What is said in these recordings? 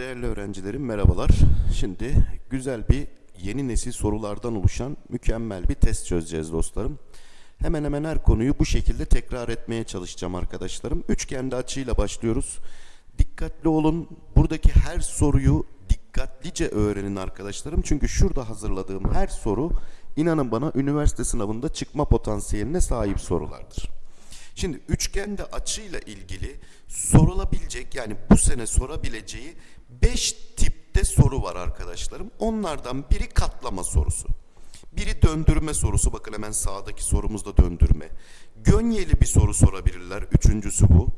Değerli öğrencilerim merhabalar. Şimdi güzel bir yeni nesil sorulardan oluşan mükemmel bir test çözeceğiz dostlarım. Hemen hemen her konuyu bu şekilde tekrar etmeye çalışacağım arkadaşlarım. Üçgende açıyla başlıyoruz. Dikkatli olun. Buradaki her soruyu dikkatlice öğrenin arkadaşlarım. Çünkü şurada hazırladığım her soru inanın bana üniversite sınavında çıkma potansiyeline sahip sorulardır. Şimdi üçgende açıyla ilgili sorulabilecek yani bu sene sorabileceği 5 tipte soru var arkadaşlarım. Onlardan biri katlama sorusu. Biri döndürme sorusu. Bakın hemen sağdaki sorumuz da döndürme. Gönyeli bir soru sorabilirler. Üçüncüsü bu.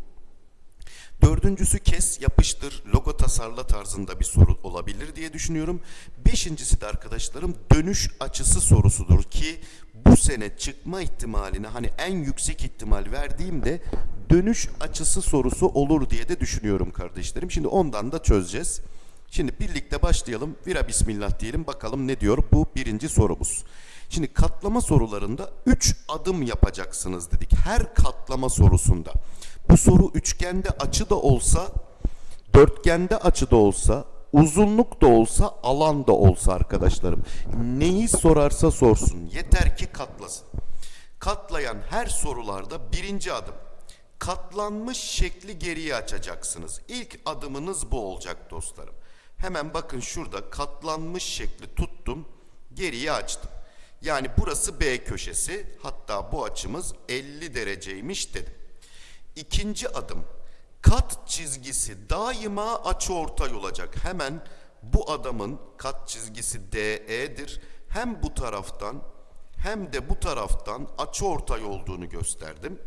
Dördüncüsü kes, yapıştır, logo tasarla tarzında bir soru olabilir diye düşünüyorum. Beşincisi de arkadaşlarım dönüş açısı sorusudur ki bu sene çıkma ihtimaline hani en yüksek ihtimal verdiğimde dönüş açısı sorusu olur diye de düşünüyorum kardeşlerim. Şimdi ondan da çözeceğiz. Şimdi birlikte başlayalım. Vira bismillah diyelim bakalım ne diyor bu birinci sorumuz. Şimdi katlama sorularında 3 adım yapacaksınız dedik. Her katlama sorusunda. Bu soru üçgende açı da olsa, dörtgende açı da olsa, uzunluk da olsa, alan da olsa arkadaşlarım. Neyi sorarsa sorsun. Yeter ki katlasın. Katlayan her sorularda birinci adım. Katlanmış şekli geriye açacaksınız. İlk adımınız bu olacak dostlarım. Hemen bakın şurada katlanmış şekli tuttum, geriye açtım. Yani burası B köşesi, hatta bu açımız 50 dereceymiş dedim. İkinci adım, kat çizgisi daima açıortay olacak. Hemen bu adamın kat çizgisi DE'dir. Hem bu taraftan hem de bu taraftan açıortay olduğunu gösterdim.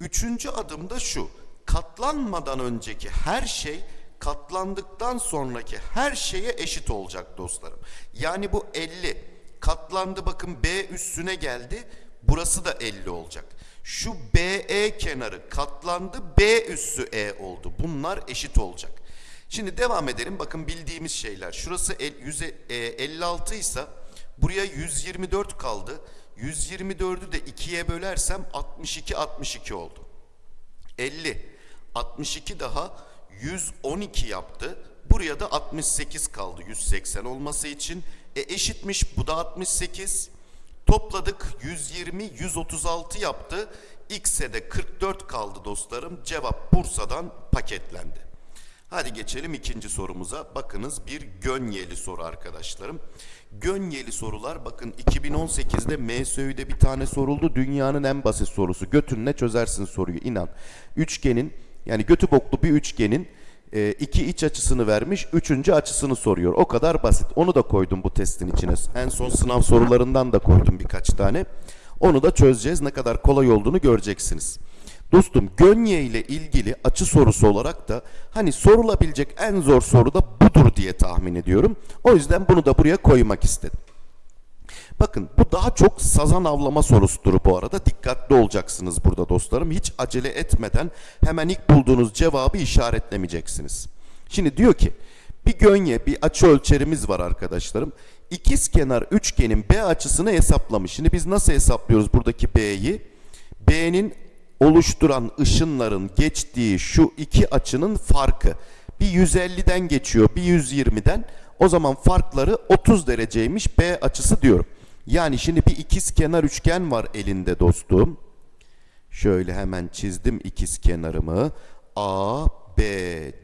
Üçüncü adım da şu, katlanmadan önceki her şey katlandıktan sonraki her şeye eşit olacak dostlarım. Yani bu 50 katlandı bakın B üstüne geldi. Burası da 50 olacak. Şu BE kenarı katlandı B üssü E oldu. Bunlar eşit olacak. Şimdi devam edelim. Bakın bildiğimiz şeyler. Şurası el- yüze- e, 56 ise buraya 124 kaldı. 124'ü de 2'ye bölersem 62 62 oldu. 50. 62 daha 112 yaptı. Buraya da 68 kaldı 180 olması için. E eşitmiş bu da 68. Topladık 120 136 yaptı. X'e de 44 kaldı dostlarım. Cevap Bursa'dan paketlendi. Hadi geçelim ikinci sorumuza. Bakınız bir gönyeli soru arkadaşlarım. Gönyeli sorular bakın 2018'de MSÜ'de bir tane soruldu. Dünyanın en basit sorusu. Götünle çözersin soruyu inan. Üçgenin yani götü boklu bir üçgenin e, iki iç açısını vermiş, üçüncü açısını soruyor. O kadar basit. Onu da koydum bu testin içine. En son sınav sorularından da koydum birkaç tane. Onu da çözeceğiz. Ne kadar kolay olduğunu göreceksiniz. Dostum gönye ile ilgili açı sorusu olarak da hani sorulabilecek en zor soru da budur diye tahmin ediyorum. O yüzden bunu da buraya koymak istedim. Bakın bu daha çok sazan avlama sorusudur bu arada. Dikkatli olacaksınız burada dostlarım. Hiç acele etmeden hemen ilk bulduğunuz cevabı işaretlemeyeceksiniz. Şimdi diyor ki bir gönye bir açı ölçerimiz var arkadaşlarım. İkiz kenar üçgenin B açısını hesaplamış. Şimdi biz nasıl hesaplıyoruz buradaki B'yi? B'nin oluşturan ışınların geçtiği şu iki açının farkı. Bir 150'den geçiyor, bir 120'den. O zaman farkları 30 dereceymiş B açısı diyorum. Yani şimdi bir ikiz kenar üçgen var elinde dostum. Şöyle hemen çizdim ikiz kenarımı. A, B,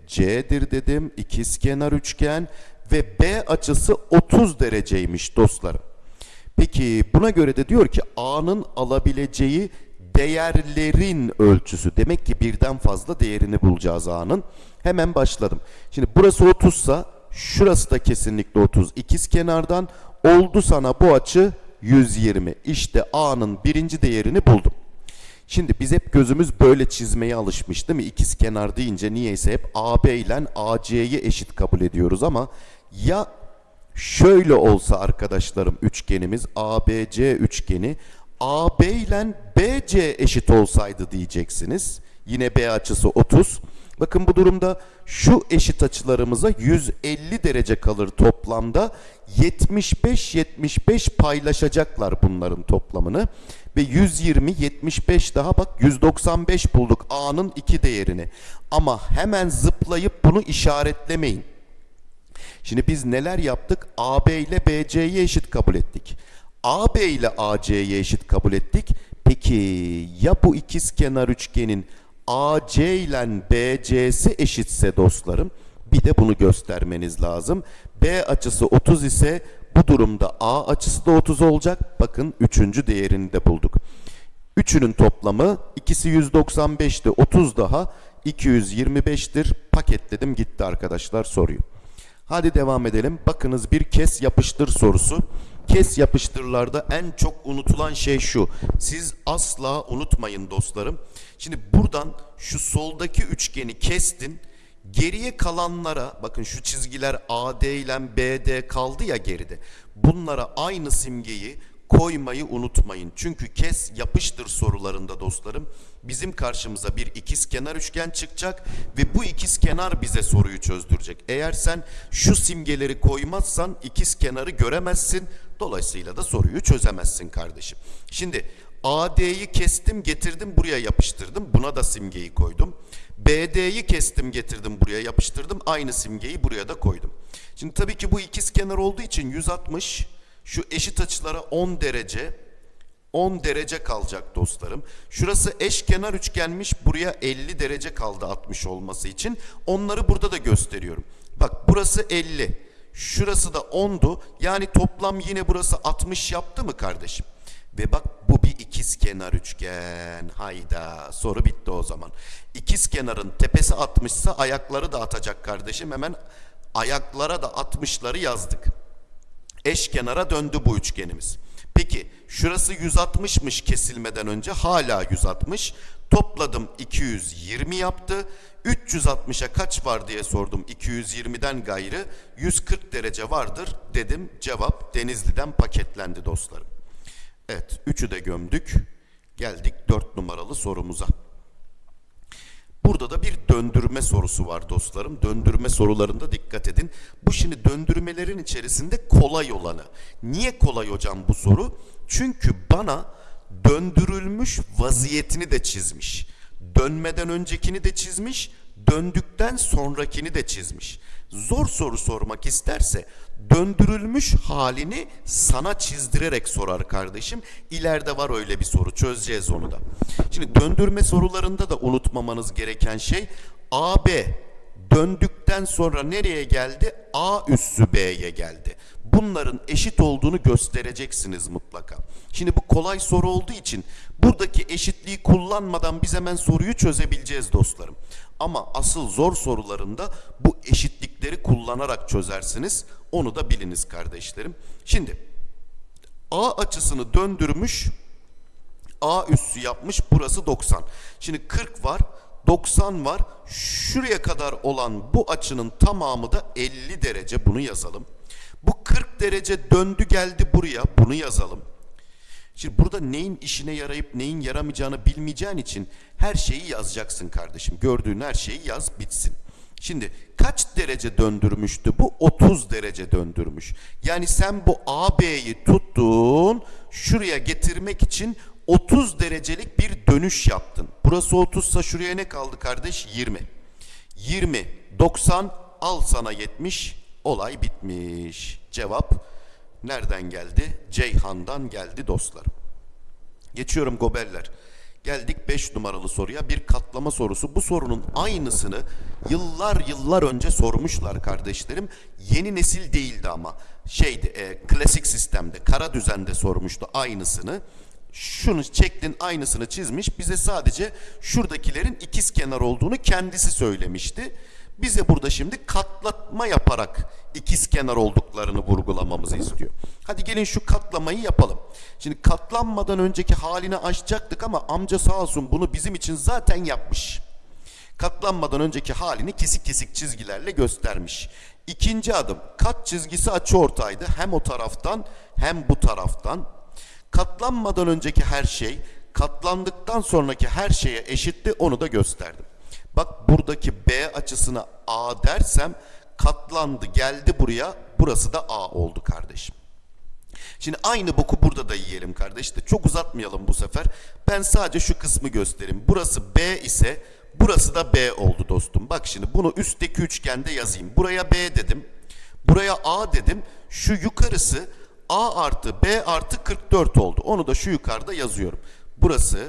C'dir dedim. İkiz kenar üçgen ve B açısı 30 dereceymiş dostlarım. Peki buna göre de diyor ki A'nın alabileceği değerlerin ölçüsü. Demek ki birden fazla değerini bulacağız A'nın. Hemen başladım. Şimdi burası 30 sa şurası da kesinlikle 30. İkiz kenardan oldu sana bu açı 120. İşte A'nın birinci değerini buldum. Şimdi biz hep gözümüz böyle çizmeye alışmış değil mi? İkiz kenar deyince niyeyse hep AB ile AC'yi eşit kabul ediyoruz ama ya şöyle olsa arkadaşlarım üçgenimiz ABC üçgeni AB ile BC eşit olsaydı diyeceksiniz. Yine B açısı 30. Bakın bu durumda şu eşit açılarımıza 150 derece kalır toplamda. 75-75 paylaşacaklar bunların toplamını. Ve 120, 75 daha bak 195 bulduk A'nın iki değerini. Ama hemen zıplayıp bunu işaretlemeyin. Şimdi biz neler yaptık? AB ile BC'yi eşit kabul ettik. AB ile AC'yi eşit kabul ettik. Peki ya bu ikizkenar üçgenin AC ile BC'si eşitse dostlarım? Bir de bunu göstermeniz lazım. B açısı 30 ise bu durumda A açısı da 30 olacak. Bakın üçüncü değerini de bulduk. Üçünün toplamı ikisi 195'ti 30 daha 225'tir. Paketledim gitti arkadaşlar soruyu. Hadi devam edelim. Bakınız bir kes yapıştır sorusu. Kes yapıştırlarda en çok unutulan şey şu. Siz asla unutmayın dostlarım. Şimdi buradan şu soldaki üçgeni kestin. Geriye kalanlara bakın şu çizgiler AD ile BD kaldı ya geride. Bunlara aynı simgeyi koymayı unutmayın. Çünkü kes yapıştır sorularında dostlarım bizim karşımıza bir ikizkenar üçgen çıkacak ve bu ikizkenar bize soruyu çözdürecek. Eğer sen şu simgeleri koymazsan ikizkenarı göremezsin. Dolayısıyla da soruyu çözemezsin kardeşim. Şimdi AD'yi kestim getirdim buraya yapıştırdım. Buna da simgeyi koydum. BD'yi kestim getirdim buraya yapıştırdım. Aynı simgeyi buraya da koydum. Şimdi tabii ki bu ikizkenar olduğu için 160 şu eşit açılara 10 derece 10 derece kalacak dostlarım. Şurası eşkenar üçgenmiş. Buraya 50 derece kaldı 60 olması için. Onları burada da gösteriyorum. Bak burası 50. Şurası da 10'du. Yani toplam yine burası 60 yaptı mı kardeşim? Ve bak bu bir ikizkenar üçgen. Hayda soru bitti o zaman. İkizkenarın tepesi 60 ise ayakları da atacak kardeşim. Hemen ayaklara da 60'ları yazdık. Eşkenara döndü bu üçgenimiz. Peki şurası 160'mış kesilmeden önce hala 160. Topladım 220 yaptı. 360'a kaç var diye sordum. 220'den gayrı 140 derece vardır dedim. Cevap Denizli'den paketlendi dostlarım. Evet üçü de gömdük. Geldik 4 numaralı sorumuza. Burada da bir döndürme sorusu var dostlarım. Döndürme sorularında dikkat edin. Bu şimdi döndürmelerin içerisinde kolay olanı. Niye kolay hocam bu soru? Çünkü bana döndürülmüş vaziyetini de çizmiş. Dönmeden öncekini de çizmiş, döndükten sonrakini de çizmiş. Zor soru sormak isterse döndürülmüş halini sana çizdirerek sorar kardeşim. İleride var öyle bir soru çözeceğiz onu da. Şimdi döndürme sorularında da unutmamanız gereken şey AB döndükten sonra nereye geldi? A üssü B'ye geldi. Bunların eşit olduğunu göstereceksiniz mutlaka. Şimdi bu kolay soru olduğu için buradaki eşitliği kullanmadan biz hemen soruyu çözebileceğiz dostlarım. Ama asıl zor sorularında bu eşitlikleri kullanarak çözersiniz. Onu da biliniz kardeşlerim. Şimdi A açısını döndürmüş. A üssü yapmış. Burası 90. Şimdi 40 var. 90 var. Şuraya kadar olan bu açının tamamı da 50 derece. Bunu yazalım. Bu 40 derece döndü geldi buraya. Bunu yazalım. Şimdi burada neyin işine yarayıp neyin yaramayacağını bilmeyeceğin için her şeyi yazacaksın kardeşim. Gördüğün her şeyi yaz bitsin. Şimdi kaç derece döndürmüştü bu? 30 derece döndürmüş. Yani sen bu AB'yi tuttun, şuraya getirmek için 30 derecelik bir dönüş yaptın. Burası 30 sa şuraya ne kaldı kardeş? 20. 20, 90, al sana 70, olay bitmiş. Cevap nereden geldi? Ceyhan'dan geldi dostlarım. Geçiyorum gobeller. Geldik 5 numaralı soruya. Bir katlama sorusu. Bu sorunun aynısını yıllar yıllar önce sormuşlar kardeşlerim. Yeni nesil değildi ama. Şeydi e, klasik sistemde, kara düzende sormuştu aynısını. Şunu çektin aynısını çizmiş. Bize sadece şuradakilerin ikiz kenar olduğunu kendisi söylemişti. Bize burada şimdi katlatma yaparak ikiz kenar olduklarını vurgulamamızı istiyor. Hadi gelin şu katlamayı yapalım. Şimdi katlanmadan önceki halini açacaktık ama amca sağ olsun bunu bizim için zaten yapmış. Katlanmadan önceki halini kesik kesik çizgilerle göstermiş. İkinci adım kat çizgisi açı ortaydı. Hem o taraftan hem bu taraftan. Katlanmadan önceki her şey katlandıktan sonraki her şeye eşitti onu da gösterdim. Bak buradaki B açısına A dersem katlandı geldi buraya burası da A oldu kardeşim. Şimdi aynı boku burada da yiyelim kardeş de çok uzatmayalım bu sefer. Ben sadece şu kısmı göstereyim. Burası B ise burası da B oldu dostum. Bak şimdi bunu üstteki üçgende yazayım. Buraya B dedim. Buraya A dedim. Şu yukarısı A artı B artı 44 oldu. Onu da şu yukarıda yazıyorum. Burası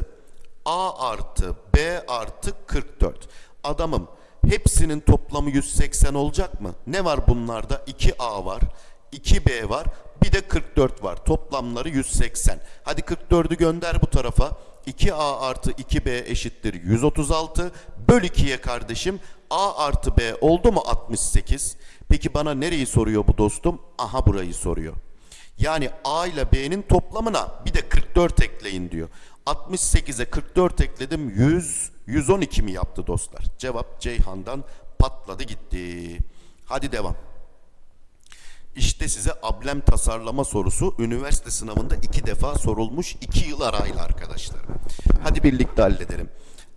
A artı B artı 44. Adamım hepsinin toplamı 180 olacak mı? Ne var bunlarda? 2A var, 2B var, bir de 44 var. Toplamları 180. Hadi 44'ü gönder bu tarafa. 2A artı 2B eşittir 136. Böl 2'ye kardeşim. A artı B oldu mu 68? Peki bana nereyi soruyor bu dostum? Aha burayı soruyor. Yani A ile B'nin toplamına bir de 44 ekleyin diyor. 68'e 44 ekledim 100, 112 mi yaptı dostlar? Cevap Ceyhan'dan patladı gitti. Hadi devam. İşte size ablem tasarlama sorusu üniversite sınavında iki defa sorulmuş iki yıl arayla arkadaşlar. Hadi birlikte halledelim.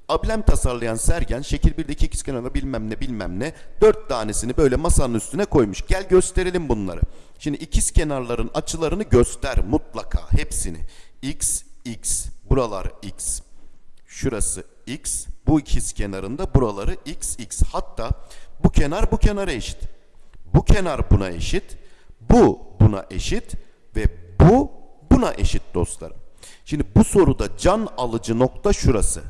Ablem tasarlayan Sergen şekil 1'deki ikizkenarda bilmem ne bilmem ne dört tanesini böyle masanın üstüne koymuş. Gel gösterelim bunları. Şimdi ikiz kenarların açılarını göster mutlaka hepsini. X, X, buralar X, şurası X, bu ikiz kenarında buraları X, X. Hatta bu kenar bu kenara eşit. Bu kenar buna eşit, bu buna eşit ve bu buna eşit dostlarım. Şimdi bu soruda can alıcı nokta şurası.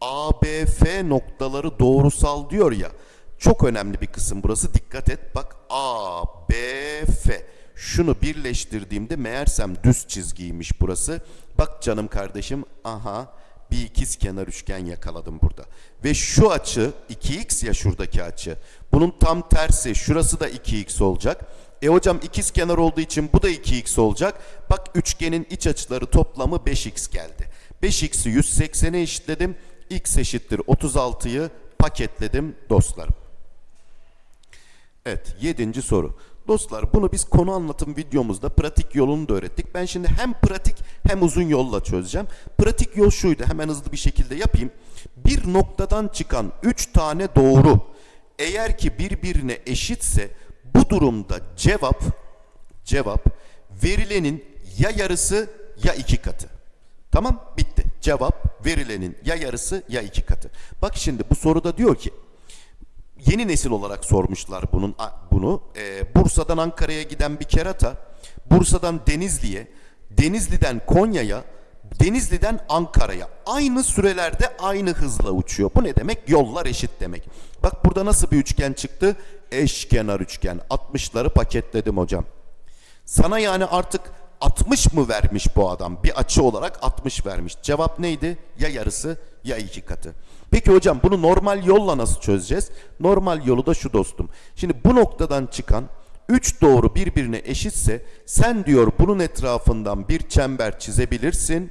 ABF noktaları doğrusal diyor ya. Çok önemli bir kısım burası. Dikkat et. Bak ABF. Şunu birleştirdiğimde meğersem düz çizgiymiş burası. Bak canım kardeşim. Aha bir ikiz kenar üçgen yakaladım burada. Ve şu açı 2x ya şuradaki açı. Bunun tam tersi şurası da 2x olacak. E hocam ikiz kenar olduğu için bu da 2x olacak. Bak üçgenin iç açıları toplamı 5x geldi. 5x'i 180'e eşitledim. x eşittir 36'yı paketledim dostlarım. Evet yedinci soru. Dostlar bunu biz konu anlatım videomuzda pratik yolunu da öğrettik. Ben şimdi hem pratik hem uzun yolla çözeceğim. Pratik yol şuydu hemen hızlı bir şekilde yapayım. Bir noktadan çıkan 3 tane doğru eğer ki birbirine eşitse bu durumda cevap cevap verilenin ya yarısı ya iki katı. Tamam bitti. Cevap verilenin ya yarısı ya iki katı. Bak şimdi bu soruda diyor ki yeni nesil olarak sormuşlar bunun bunu. Ee, Bursa'dan Ankara'ya giden bir kerata, Bursa'dan Denizli'ye, Denizli'den Konya'ya, Denizli'den Ankara'ya aynı sürelerde aynı hızla uçuyor. Bu ne demek? Yollar eşit demek. Bak burada nasıl bir üçgen çıktı? Eşkenar üçgen. 60'ları paketledim hocam. Sana yani artık 60 mı vermiş bu adam? Bir açı olarak 60 vermiş. Cevap neydi? Ya yarısı ya iki katı. Peki hocam bunu normal yolla nasıl çözeceğiz? Normal yolu da şu dostum. Şimdi bu noktadan çıkan 3 doğru birbirine eşitse sen diyor bunun etrafından bir çember çizebilirsin.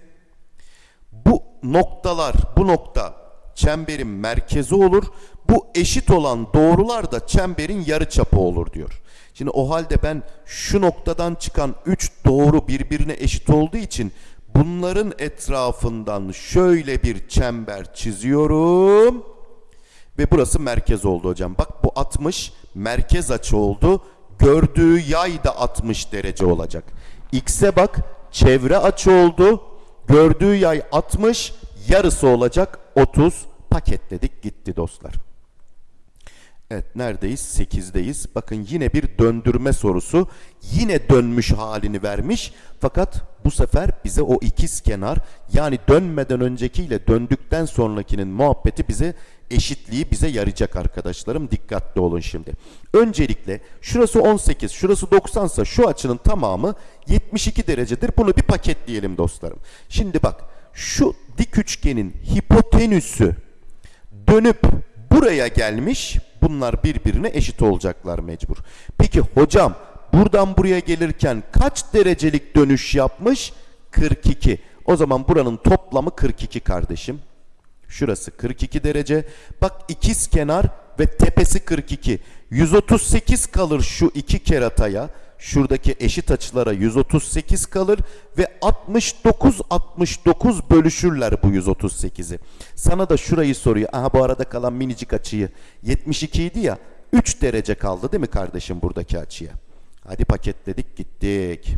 Bu noktalar, bu nokta çemberin merkezi olur. Bu eşit olan doğrular da çemberin yarı çapı olur diyor. Şimdi o halde ben şu noktadan çıkan 3 doğru birbirine eşit olduğu için bunların etrafından şöyle bir çember çiziyorum. Ve burası merkez oldu hocam. Bak bu 60 merkez açı oldu. Gördüğü yay da 60 derece olacak. X'e bak çevre açı oldu. Gördüğü yay 60 yarısı olacak 30 paketledik gitti dostlar. Evet neredeyiz? 8'deyiz. Bakın yine bir döndürme sorusu. Yine dönmüş halini vermiş. Fakat bu sefer bize o ikiz kenar yani dönmeden öncekiyle döndükten sonrakinin muhabbeti bize eşitliği bize yarayacak arkadaşlarım. Dikkatli olun şimdi. Öncelikle şurası 18, şurası 90 ise şu açının tamamı 72 derecedir. Bunu bir paketleyelim dostlarım. Şimdi bak şu dik üçgenin hipotenüsü dönüp buraya gelmiş. Bunlar birbirine eşit olacaklar mecbur. Peki hocam buradan buraya gelirken kaç derecelik dönüş yapmış? 42. O zaman buranın toplamı 42 kardeşim. Şurası 42 derece. Bak ikiz kenar ve tepesi 42. 138 kalır şu iki kerataya. Şuradaki eşit açılara 138 kalır ve 69 69 bölüşürler bu 138'i. Sana da şurayı soruyor. Aha bu arada kalan minicik açıyı 72 idi ya. 3 derece kaldı değil mi kardeşim buradaki açıya? Hadi paketledik gittik.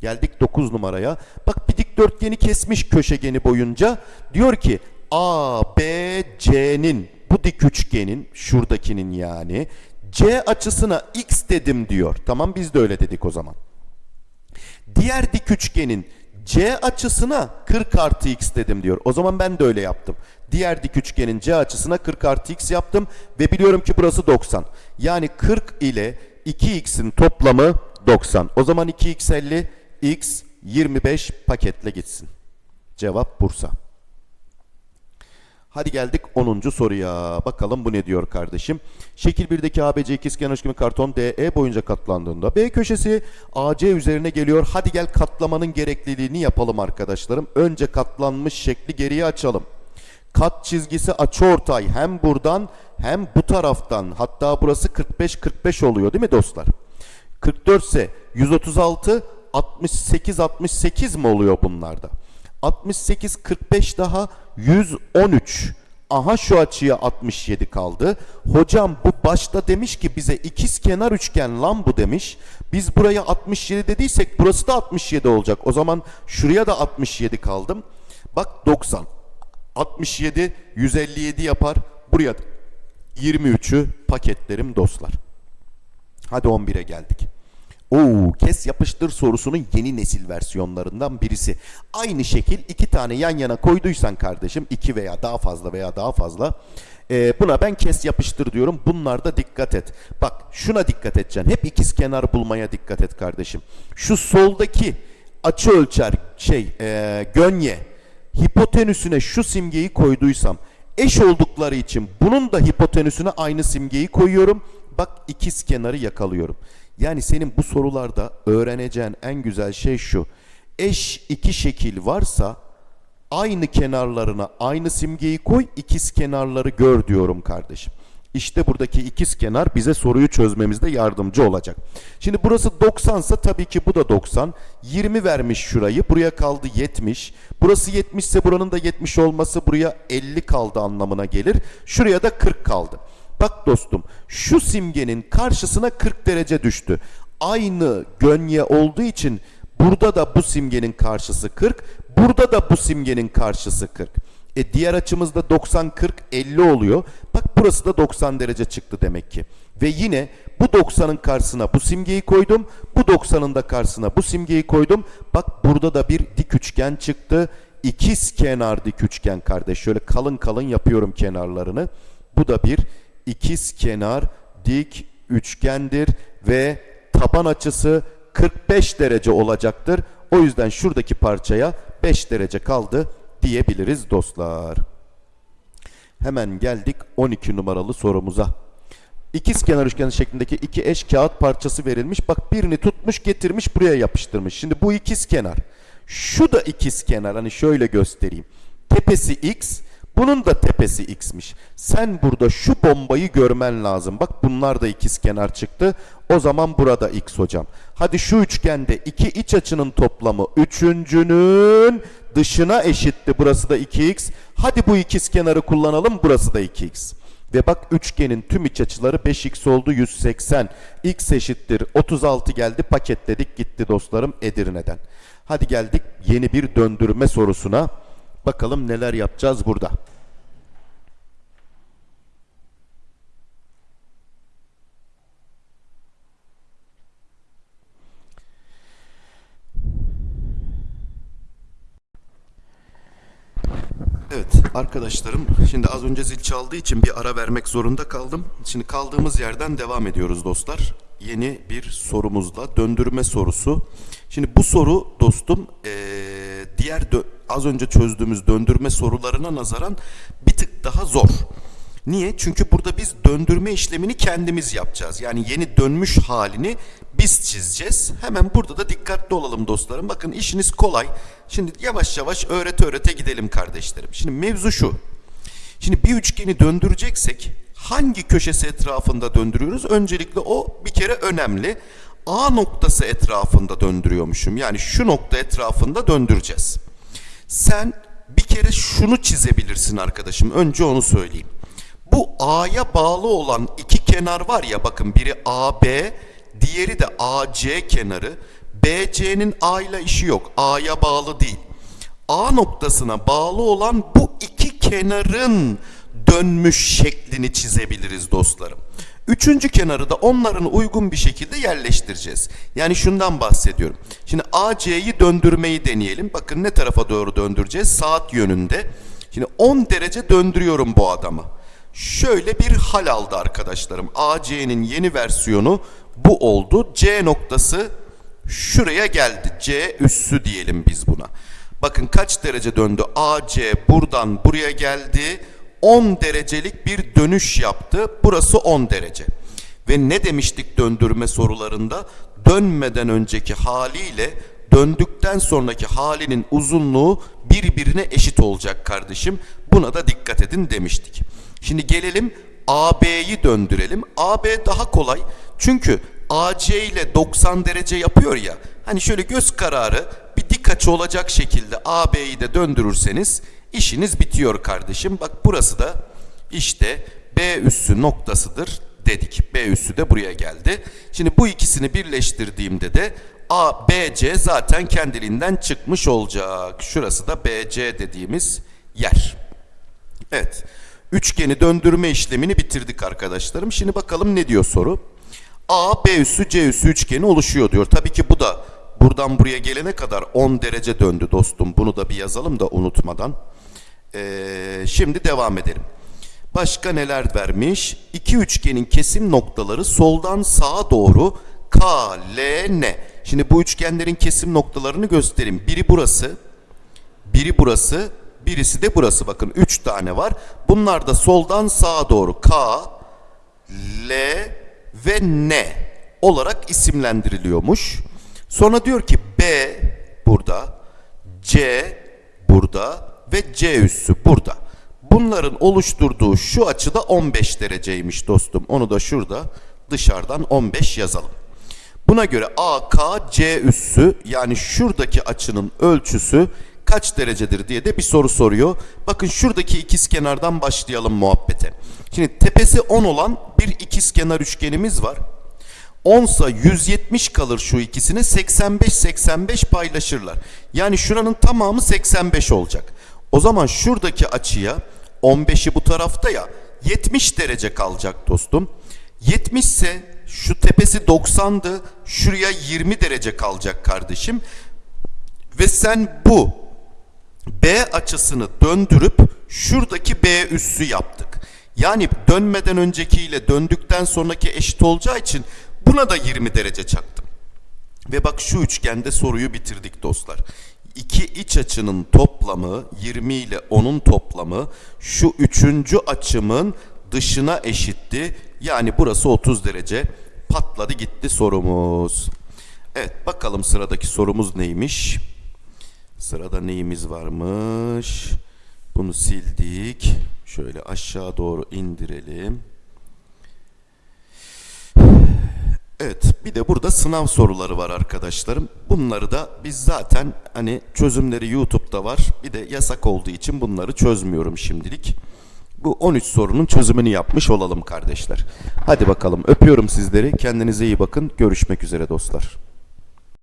Geldik 9 numaraya. Bak bir dikdörtgeni kesmiş köşegeni boyunca. Diyor ki A, B, C'nin bu dik üçgenin şuradakinin yani C açısına x dedim diyor. Tamam biz de öyle dedik o zaman. Diğer dik üçgenin C açısına 40 artı x dedim diyor. O zaman ben de öyle yaptım. Diğer dik üçgenin C açısına 40 artı x yaptım ve biliyorum ki burası 90. Yani 40 ile 2x'in toplamı 90. O zaman 2x 50, x 25 paketle gitsin. Cevap Bursa. Hadi geldik 10. soruya. Bakalım bu ne diyor kardeşim? Şekil 1'deki ABC ikizkenar üçgeni karton DE boyunca katlandığında B köşesi AC üzerine geliyor. Hadi gel katlamanın gerekliliğini yapalım arkadaşlarım. Önce katlanmış şekli geriye açalım. Kat çizgisi açıortay hem buradan hem bu taraftan. Hatta burası 45 45 oluyor değil mi dostlar? 44 ise 136 68 68 mi oluyor bunlarda? 68 45 daha 113. Aha şu açıya 67 kaldı. Hocam bu başta demiş ki bize ikiz kenar üçgen lan bu demiş. Biz buraya 67 dediysek burası da 67 olacak. O zaman şuraya da 67 kaldım. Bak 90. 67 157 yapar. Buraya 23'ü paketlerim dostlar. Hadi 11'e geldik. Oo, kes yapıştır sorusunun yeni nesil versiyonlarından birisi. Aynı şekil iki tane yan yana koyduysan kardeşim iki veya daha fazla veya daha fazla e, buna ben kes yapıştır diyorum. Bunlarda dikkat et. Bak şuna dikkat edeceksin. Hep ikiz kenar bulmaya dikkat et kardeşim. Şu soldaki açı ölçer şey e, gönye hipotenüsüne şu simgeyi koyduysam eş oldukları için bunun da hipotenüsüne aynı simgeyi koyuyorum. Bak ikiz kenarı yakalıyorum. Yani senin bu sorularda öğreneceğin en güzel şey şu. Eş iki şekil varsa aynı kenarlarına aynı simgeyi koy, ikiz kenarları gör diyorum kardeşim. İşte buradaki ikiz kenar bize soruyu çözmemizde yardımcı olacak. Şimdi burası 90 ise tabii ki bu da 90. 20 vermiş şurayı. Buraya kaldı 70. Burası 70 ise buranın da 70 olması buraya 50 kaldı anlamına gelir. Şuraya da 40 kaldı. Bak dostum şu simgenin karşısına 40 derece düştü. Aynı gönye olduğu için burada da bu simgenin karşısı 40. Burada da bu simgenin karşısı 40. E diğer açımızda 90 40 50 oluyor. Bak burası da 90 derece çıktı demek ki. Ve yine bu 90'ın karşısına bu simgeyi koydum. Bu 90'ın da karşısına bu simgeyi koydum. Bak burada da bir dik üçgen çıktı. İkiz kenar dik üçgen kardeş. Şöyle kalın kalın yapıyorum kenarlarını. Bu da bir ikiz kenar dik üçgendir ve taban açısı 45 derece olacaktır. O yüzden şuradaki parçaya 5 derece kaldı diyebiliriz dostlar. Hemen geldik 12 numaralı sorumuza. İkiz kenar üçgen şeklindeki iki eş kağıt parçası verilmiş. Bak birini tutmuş getirmiş buraya yapıştırmış. Şimdi bu ikiz kenar. Şu da ikiz kenar. Hani şöyle göstereyim. Tepesi x, bunun da tepesi x'miş. Sen burada şu bombayı görmen lazım. Bak bunlar da ikiz kenar çıktı. O zaman burada x hocam. Hadi şu üçgende iki iç açının toplamı üçüncünün dışına eşitti. Burası da 2x. Hadi bu ikiz kenarı kullanalım. Burası da 2x. Ve bak üçgenin tüm iç açıları 5x oldu 180. x eşittir 36 geldi paketledik gitti dostlarım Edirne'den. Hadi geldik yeni bir döndürme sorusuna. Bakalım neler yapacağız burada. Evet arkadaşlarım şimdi az önce zil çaldığı için bir ara vermek zorunda kaldım. Şimdi kaldığımız yerden devam ediyoruz dostlar. Yeni bir sorumuzla döndürme sorusu. Şimdi bu soru dostum ee, diğer az önce çözdüğümüz döndürme sorularına nazaran bir tık daha zor. Niye? Çünkü burada biz döndürme işlemini kendimiz yapacağız. Yani yeni dönmüş halini biz çizeceğiz. Hemen burada da dikkatli olalım dostlarım. Bakın işiniz kolay. Şimdi yavaş yavaş öğrete öğrete gidelim kardeşlerim. Şimdi mevzu şu. Şimdi bir üçgeni döndüreceksek hangi köşesi etrafında döndürüyoruz? Öncelikle o bir kere önemli. A noktası etrafında döndürüyormuşum. Yani şu nokta etrafında döndüreceğiz. Sen bir kere şunu çizebilirsin arkadaşım. Önce onu söyleyeyim. Bu A'ya bağlı olan iki kenar var ya bakın biri AB, diğeri de AC kenarı. BC'nin A ile işi yok. A'ya bağlı değil. A noktasına bağlı olan bu iki kenarın dönmüş şeklini çizebiliriz dostlarım. Üçüncü kenarı da onların uygun bir şekilde yerleştireceğiz. Yani şundan bahsediyorum. Şimdi AC'yi döndürmeyi deneyelim. Bakın ne tarafa doğru döndüreceğiz? Saat yönünde. Şimdi 10 derece döndürüyorum bu adamı. Şöyle bir hal aldı arkadaşlarım. AC'nin yeni versiyonu bu oldu. C noktası şuraya geldi. C üssü diyelim biz buna. Bakın kaç derece döndü? AC buradan buraya geldi. 10 derecelik bir dönüş yaptı. Burası 10 derece. Ve ne demiştik döndürme sorularında? Dönmeden önceki haliyle döndükten sonraki halinin uzunluğu birbirine eşit olacak kardeşim. Buna da dikkat edin demiştik. Şimdi gelelim AB'yi döndürelim. AB daha kolay. Çünkü AC ile 90 derece yapıyor ya. Hani şöyle göz kararı bir dik açı olacak şekilde AB'yi de döndürürseniz işiniz bitiyor kardeşim. Bak burası da işte B üssü noktasıdır dedik. B üssü de buraya geldi. Şimdi bu ikisini birleştirdiğimde de A, B, C zaten kendiliğinden çıkmış olacak. Şurası da BC dediğimiz yer. Evet. Üçgeni döndürme işlemini bitirdik arkadaşlarım. Şimdi bakalım ne diyor soru. A, B üssü, C üssü üçgeni oluşuyor diyor. Tabii ki bu da buradan buraya gelene kadar 10 derece döndü dostum. Bunu da bir yazalım da unutmadan. Ee, şimdi devam edelim. Başka neler vermiş? İki üçgenin kesim noktaları soldan sağa doğru K, L, N. Şimdi bu üçgenlerin kesim noktalarını göstereyim. Biri burası, biri burası, birisi de burası. Bakın üç tane var. Bunlar da soldan sağa doğru K, L ve N olarak isimlendiriliyormuş. Sonra diyor ki B burada, C burada ve C üssü burada. Bunların oluşturduğu şu açıda 15 dereceymiş dostum. Onu da şurada dışarıdan 15 yazalım. Buna göre AC üssü yani şuradaki açının ölçüsü kaç derecedir diye de bir soru soruyor. Bakın şuradaki ikizkenardan başlayalım muhabbete. Şimdi tepesi 10 olan bir ikizkenar üçgenimiz var. 10 sa 170 kalır şu ikisini 85-85 paylaşırlar. Yani şuranın tamamı 85 olacak. O zaman şuradaki açıya 15'i bu tarafta ya 70 derece kalacak dostum. 70 ise şu tepesi 90'dı. Şuraya 20 derece kalacak kardeşim. Ve sen bu B açısını döndürüp şuradaki B üssü yaptık. Yani dönmeden öncekiyle döndükten sonraki eşit olacağı için buna da 20 derece çaktım. Ve bak şu üçgende soruyu bitirdik dostlar. İki iç açının toplamı 20 ile 10'un toplamı şu üçüncü açımın dışına eşitti. Yani burası 30 derece. Patladı gitti sorumuz. Evet bakalım sıradaki sorumuz neymiş? Sırada neyimiz varmış? Bunu sildik. Şöyle aşağı doğru indirelim. Evet bir de burada sınav soruları var arkadaşlarım. Bunları da biz zaten hani çözümleri YouTube'da var. Bir de yasak olduğu için bunları çözmüyorum şimdilik. Bu 13 sorunun çözümünü yapmış olalım kardeşler. Hadi bakalım öpüyorum sizleri. Kendinize iyi bakın. Görüşmek üzere dostlar.